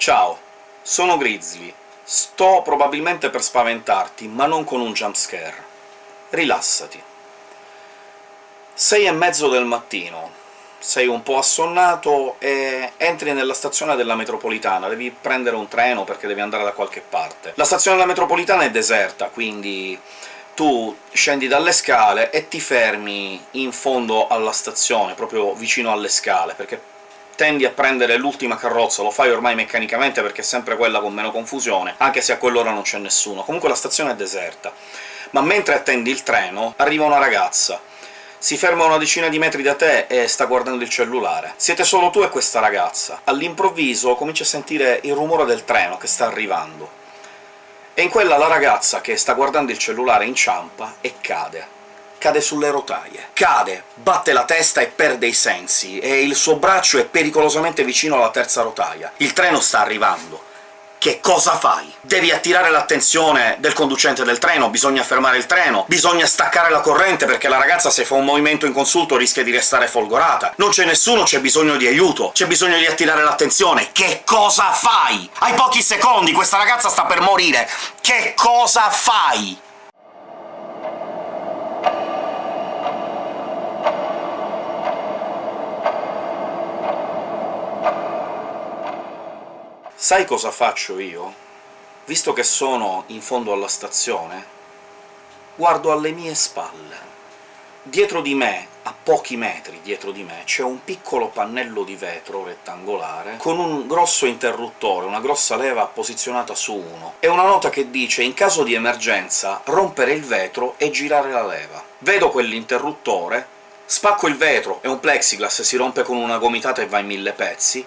Ciao, sono Grizzly. Sto probabilmente per spaventarti, ma non con un jumpscare. Rilassati. Sei e mezzo del mattino, sei un po' assonnato e entri nella stazione della metropolitana, devi prendere un treno perché devi andare da qualche parte. La stazione della metropolitana è deserta, quindi tu scendi dalle scale e ti fermi in fondo alla stazione, proprio vicino alle scale, perché tendi a prendere l'ultima carrozza, lo fai ormai meccanicamente perché è sempre quella con meno confusione, anche se a quell'ora non c'è nessuno. Comunque la stazione è deserta. Ma mentre attendi il treno, arriva una ragazza, si ferma una decina di metri da te e sta guardando il cellulare. Siete solo tu e questa ragazza. All'improvviso cominci a sentire il rumore del treno che sta arrivando. E in quella la ragazza che sta guardando il cellulare inciampa e cade. Cade sulle rotaie. Cade, batte la testa e perde i sensi, e il suo braccio è pericolosamente vicino alla terza rotaia. Il treno sta arrivando che cosa fai? Devi attirare l'attenzione del conducente del treno, bisogna fermare il treno, bisogna staccare la corrente perché la ragazza se fa un movimento inconsulto rischia di restare folgorata. Non c'è nessuno, c'è bisogno di aiuto, c'è bisogno di attirare l'attenzione. Che cosa fai? Hai pochi secondi, questa ragazza sta per morire! Che cosa fai? Sai cosa faccio io? Visto che sono in fondo alla stazione, guardo alle mie spalle. Dietro di me, a pochi metri dietro di me, c'è un piccolo pannello di vetro rettangolare con un grosso interruttore, una grossa leva posizionata su uno, e una nota che dice «in caso di emergenza rompere il vetro e girare la leva». Vedo quell'interruttore, spacco il vetro, è un plexiglass, si rompe con una gomitata e va in mille pezzi,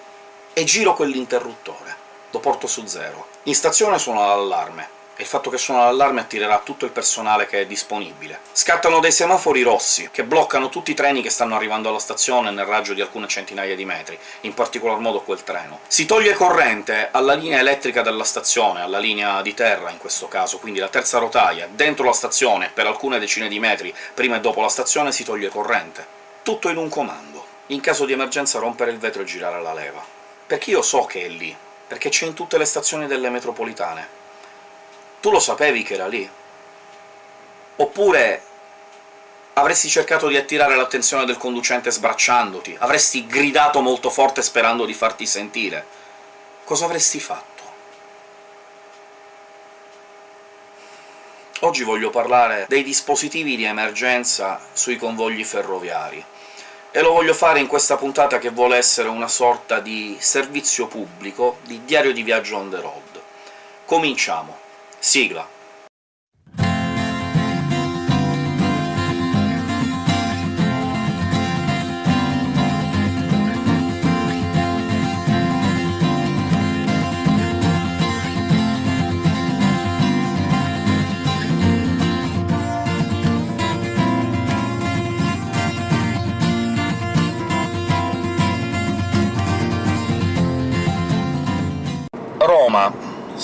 e giro quell'interruttore lo porto su zero. In stazione suona l'allarme, e il fatto che suona l'allarme attirerà tutto il personale che è disponibile. Scattano dei semafori rossi, che bloccano tutti i treni che stanno arrivando alla stazione nel raggio di alcune centinaia di metri, in particolar modo quel treno. Si toglie corrente alla linea elettrica della stazione, alla linea di terra in questo caso, quindi la terza rotaia, dentro la stazione, per alcune decine di metri prima e dopo la stazione si toglie corrente. Tutto in un comando. In caso di emergenza rompere il vetro e girare la leva. Perché io so che è lì, perché c'è in tutte le stazioni delle metropolitane. Tu lo sapevi che era lì? Oppure avresti cercato di attirare l'attenzione del conducente sbracciandoti? Avresti gridato molto forte sperando di farti sentire? Cosa avresti fatto? Oggi voglio parlare dei dispositivi di emergenza sui convogli ferroviari e lo voglio fare in questa puntata che vuole essere una sorta di servizio pubblico, di diario di viaggio on the road. Cominciamo. Sigla.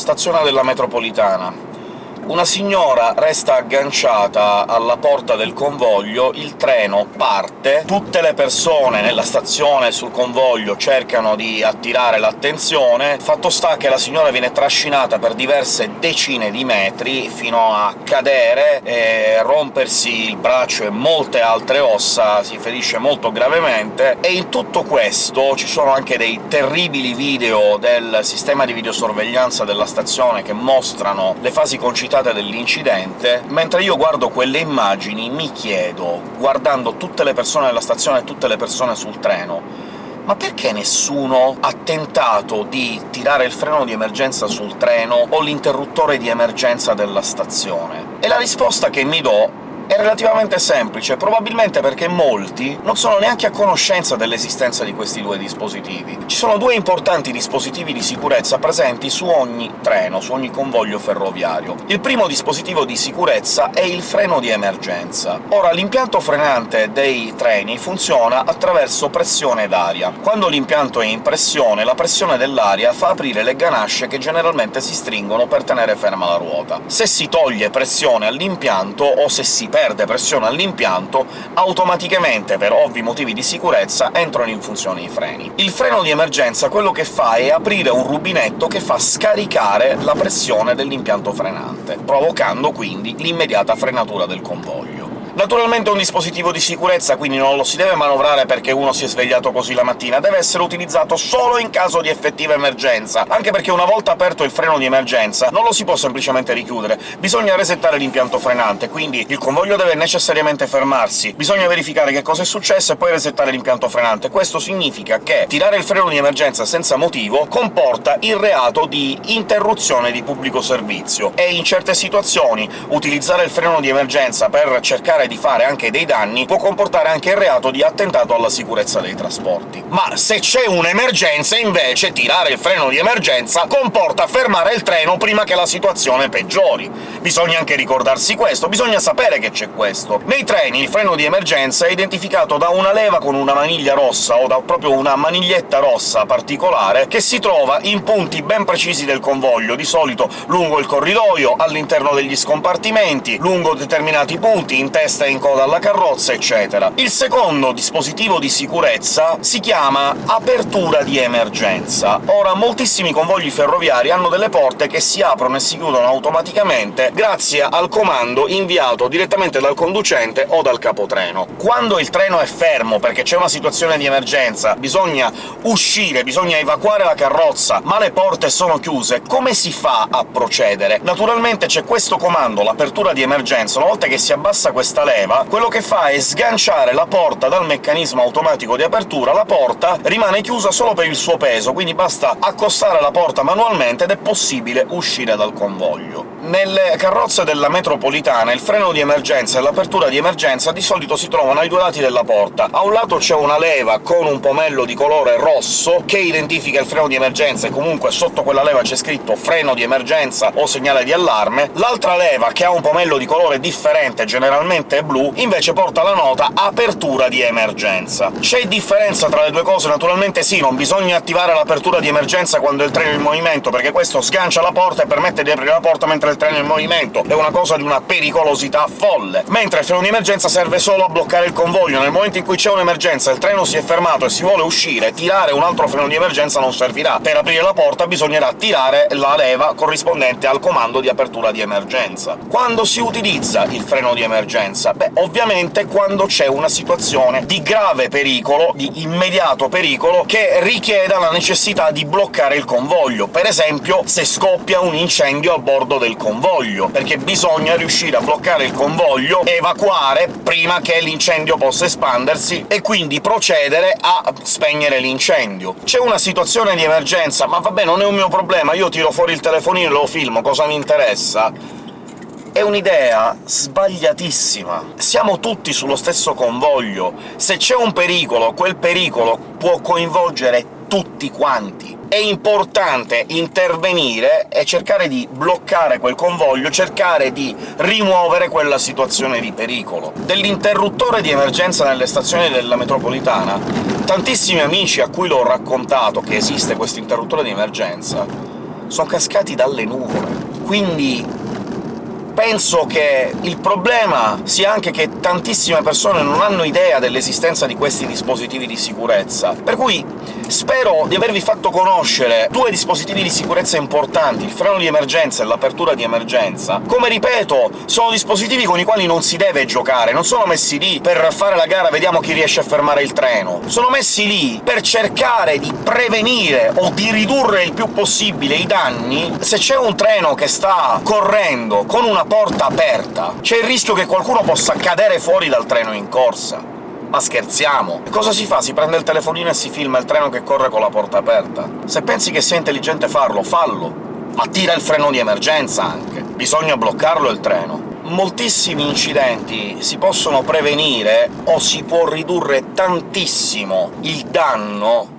Stazione della metropolitana. Una signora resta agganciata alla porta del convoglio, il treno parte, tutte le persone nella stazione sul convoglio cercano di attirare l'attenzione, fatto sta che la signora viene trascinata per diverse decine di metri fino a cadere e rompersi il braccio e molte altre ossa, si ferisce molto gravemente, e in tutto questo ci sono anche dei terribili video del sistema di videosorveglianza della stazione che mostrano le fasi concitate dell'incidente, mentre io guardo quelle immagini mi chiedo, guardando tutte le persone nella stazione e tutte le persone sul treno, ma perché nessuno ha tentato di tirare il freno di emergenza sul treno o l'interruttore di emergenza della stazione? E la risposta che mi do è relativamente semplice, probabilmente perché molti non sono neanche a conoscenza dell'esistenza di questi due dispositivi. Ci sono due importanti dispositivi di sicurezza presenti su ogni treno, su ogni convoglio ferroviario. Il primo dispositivo di sicurezza è il freno di emergenza. Ora, l'impianto frenante dei treni funziona attraverso pressione d'aria. Quando l'impianto è in pressione, la pressione dell'aria fa aprire le ganasce che generalmente si stringono per tenere ferma la ruota. Se si toglie pressione all'impianto, o se si perde perde pressione all'impianto, automaticamente, per ovvi motivi di sicurezza, entrano in funzione i freni. Il freno di emergenza quello che fa è aprire un rubinetto che fa scaricare la pressione dell'impianto frenante, provocando quindi l'immediata frenatura del convoglio. Naturalmente è un dispositivo di sicurezza, quindi non lo si deve manovrare perché uno si è svegliato così la mattina, deve essere utilizzato solo in caso di effettiva emergenza, anche perché una volta aperto il freno di emergenza non lo si può semplicemente richiudere, bisogna resettare l'impianto frenante, quindi il convoglio deve necessariamente fermarsi, bisogna verificare che cosa è successo e poi resettare l'impianto frenante. Questo significa che tirare il freno di emergenza senza motivo comporta il reato di interruzione di pubblico servizio, e in certe situazioni utilizzare il freno di emergenza per cercare di fare anche dei danni può comportare anche il reato di attentato alla sicurezza dei trasporti. Ma se c'è un'emergenza, invece, tirare il freno di emergenza comporta fermare il treno prima che la situazione peggiori. Bisogna anche ricordarsi questo, bisogna sapere che c'è questo. Nei treni il freno di emergenza è identificato da una leva con una maniglia rossa, o da proprio una maniglietta rossa particolare, che si trova in punti ben precisi del convoglio, di solito lungo il corridoio, all'interno degli scompartimenti, lungo determinati punti, in testa testa in coda alla carrozza, eccetera. Il secondo dispositivo di sicurezza si chiama apertura di emergenza. Ora, moltissimi convogli ferroviari hanno delle porte che si aprono e si chiudono automaticamente grazie al comando inviato direttamente dal conducente o dal capotreno. Quando il treno è fermo perché c'è una situazione di emergenza, bisogna uscire, bisogna evacuare la carrozza, ma le porte sono chiuse, come si fa a procedere? Naturalmente c'è questo comando, l'apertura di emergenza, una volta che si abbassa questa leva, quello che fa è sganciare la porta dal meccanismo automatico di apertura, la porta rimane chiusa solo per il suo peso, quindi basta accostare la porta manualmente ed è possibile uscire dal convoglio. Nelle carrozze della metropolitana il freno di emergenza e l'apertura di emergenza di solito si trovano ai due lati della porta. A un lato c'è una leva con un pomello di colore rosso che identifica il freno di emergenza, e comunque sotto quella leva c'è scritto «freno di emergenza» o «segnale di allarme». L'altra leva, che ha un pomello di colore differente, generalmente blu, invece porta la nota «apertura di emergenza». C'è differenza tra le due cose? Naturalmente sì, non bisogna attivare l'apertura di emergenza quando il treno è in movimento, perché questo sgancia la porta e permette di aprire la porta mentre il treno in movimento, è una cosa di una pericolosità folle, mentre il freno di emergenza serve solo a bloccare il convoglio. Nel momento in cui c'è un'emergenza, il treno si è fermato e si vuole uscire, tirare un altro freno di emergenza non servirà. Per aprire la porta bisognerà tirare la leva corrispondente al comando di apertura di emergenza. Quando si utilizza il freno di emergenza? Beh, ovviamente quando c'è una situazione di grave pericolo, di immediato pericolo, che richieda la necessità di bloccare il convoglio. Per esempio, se scoppia un incendio a bordo del convoglio, perché bisogna riuscire a bloccare il convoglio, evacuare prima che l'incendio possa espandersi, e quindi procedere a spegnere l'incendio. C'è una situazione di emergenza, ma vabbè, non è un mio problema, io tiro fuori il telefonino e lo filmo, cosa mi interessa? È un'idea sbagliatissima. Siamo tutti sullo stesso convoglio. Se c'è un pericolo, quel pericolo può coinvolgere tutti quanti. È importante intervenire e cercare di bloccare quel convoglio, cercare di rimuovere quella situazione di pericolo. Dell'interruttore di emergenza nelle stazioni della metropolitana, tantissimi amici a cui l'ho raccontato che esiste questo interruttore di emergenza sono cascati dalle nuvole. Quindi penso che il problema sia anche che tantissime persone non hanno idea dell'esistenza di questi dispositivi di sicurezza, per cui spero di avervi fatto conoscere due dispositivi di sicurezza importanti, il freno di emergenza e l'apertura di emergenza. Come ripeto, sono dispositivi con i quali non si deve giocare, non sono messi lì per fare la gara «vediamo chi riesce a fermare il treno», sono messi lì per cercare di prevenire o di ridurre il più possibile i danni. Se c'è un treno che sta correndo con una porta aperta, c'è il rischio che qualcuno possa cadere fuori dal treno in corsa. Ma scherziamo? E cosa si fa? Si prende il telefonino e si filma il treno che corre con la porta aperta? Se pensi che sia intelligente farlo, fallo! Ma tira il freno di emergenza, anche! Bisogna bloccarlo il treno. Moltissimi incidenti si possono prevenire o si può ridurre tantissimo il danno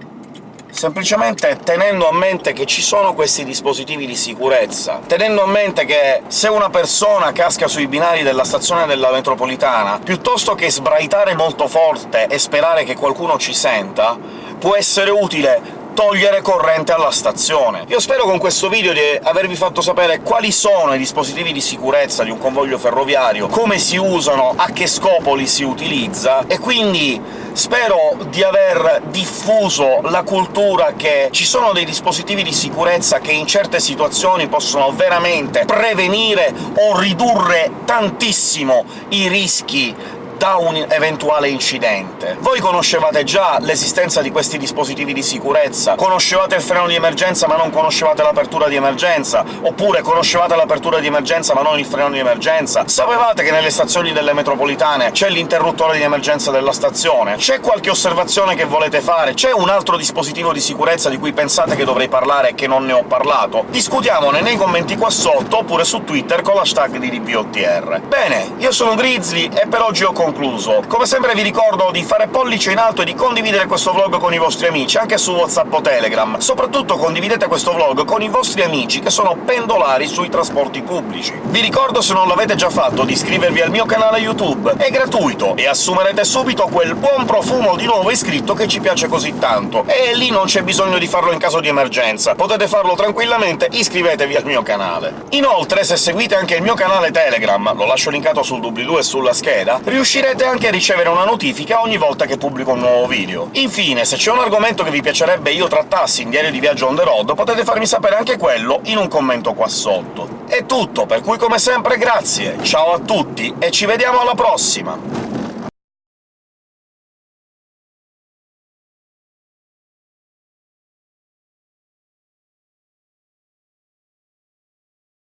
semplicemente tenendo a mente che ci sono questi dispositivi di sicurezza, tenendo a mente che se una persona casca sui binari della stazione della metropolitana, piuttosto che sbraitare molto forte e sperare che qualcuno ci senta, può essere utile togliere corrente alla stazione. Io spero con questo video di avervi fatto sapere quali sono i dispositivi di sicurezza di un convoglio ferroviario, come si usano, a che scopo li si utilizza, e quindi spero di aver diffuso la cultura che ci sono dei dispositivi di sicurezza che in certe situazioni possono veramente prevenire o ridurre tantissimo i rischi da un eventuale incidente. Voi conoscevate già l'esistenza di questi dispositivi di sicurezza, conoscevate il freno di emergenza ma non conoscevate l'apertura di emergenza, oppure conoscevate l'apertura di emergenza ma non il freno di emergenza, sapevate che nelle stazioni delle metropolitane c'è l'interruttore di emergenza della stazione, c'è qualche osservazione che volete fare, c'è un altro dispositivo di sicurezza di cui pensate che dovrei parlare e che non ne ho parlato? Discutiamone nei commenti qua sotto, oppure su Twitter con l'hashtag di DPOTR. Bene, io sono Grizzly e per oggi ho concluso concluso. Come sempre vi ricordo di fare pollice in alto e di condividere questo vlog con i vostri amici, anche su WhatsApp o Telegram. Soprattutto condividete questo vlog con i vostri amici che sono pendolari sui trasporti pubblici. Vi ricordo, se non l'avete già fatto, di iscrivervi al mio canale YouTube. È gratuito, e assumerete subito quel buon profumo di nuovo iscritto che ci piace così tanto. E lì non c'è bisogno di farlo in caso di emergenza, potete farlo tranquillamente, iscrivetevi al mio canale. Inoltre, se seguite anche il mio canale Telegram, lo lascio linkato sul doobly-doo e sulla scheda, riuscirete riuscirete anche a ricevere una notifica ogni volta che pubblico un nuovo video. Infine, se c'è un argomento che vi piacerebbe io trattassi in Diario di Viaggio on the road, potete farmi sapere anche quello in un commento qua sotto. È tutto, per cui come sempre grazie, ciao a tutti e ci vediamo alla prossima!